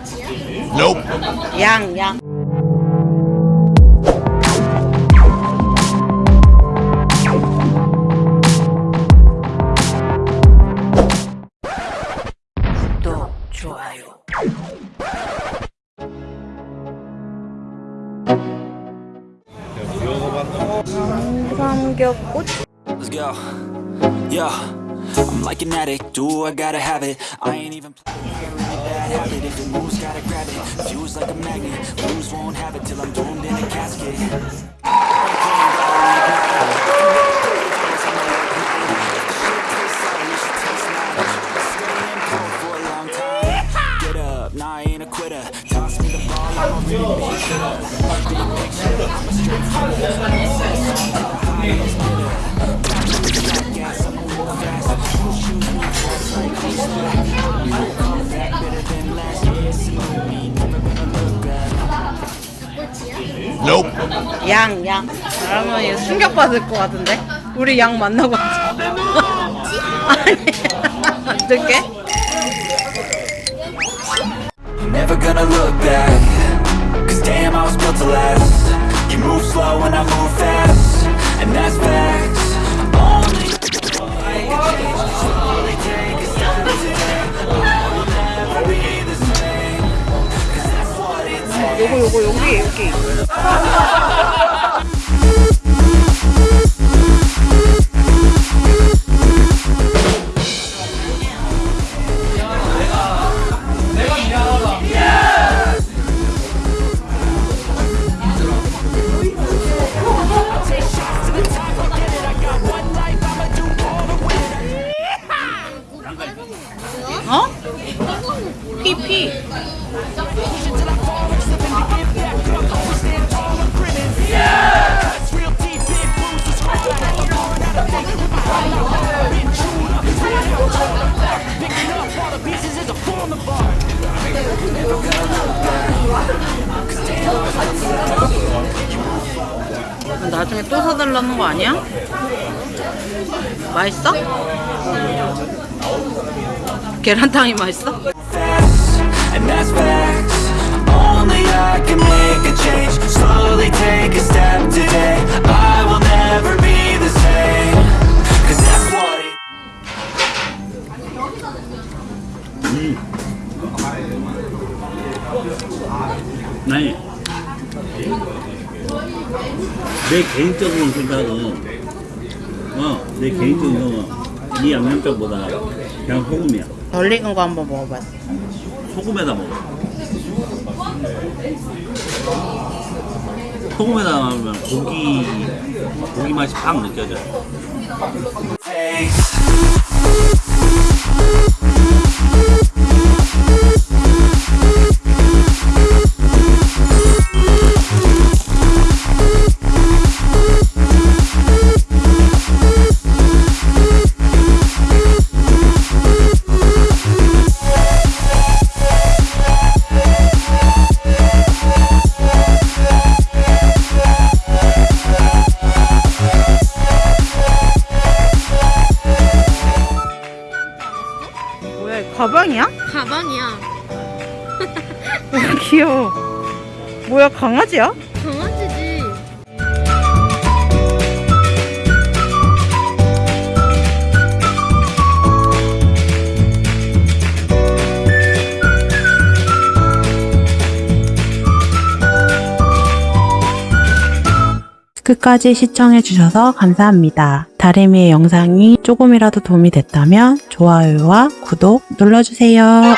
Nope. Young, young. Let's go. Yeah, I'm like an addict, do I gotta have it? I ain't even. playing bad habit. If it moves, gotta grab it. Fuse like a magnet. Lose, won't have it till I'm doomed in a casket. 양, 양. 여러분 이거 충격받을 것 같은데? 우리 양 만나고 왔어. 아니, 어떡해? Never gonna look back Cause damn I was built to last You move slow and I move fast And that's facts 요거, 요거, 여기, 여기. 어? 피피. 나중에 또 사달라는 거 아니야? 맛있어? 계란탕이 맛있어? fast And that's facts Only I can make a change Slowly take a step today I will never be the same Cause that's what it 아니 내 개인적인 생각은 어 내 개인적인 생각은 이 양념장보다 그냥 소금이야. 덜 익은 거 한번 먹어봤어. 소금에다 먹어. 소금에다 넣으면 고기 고기 맛이 팍 느껴져 가방이야? 가방이야. 귀여워. 뭐야, 강아지야? 끝까지 시청해주셔서 감사합니다. 다리미의 영상이 조금이라도 도움이 됐다면 좋아요와 구독 눌러주세요.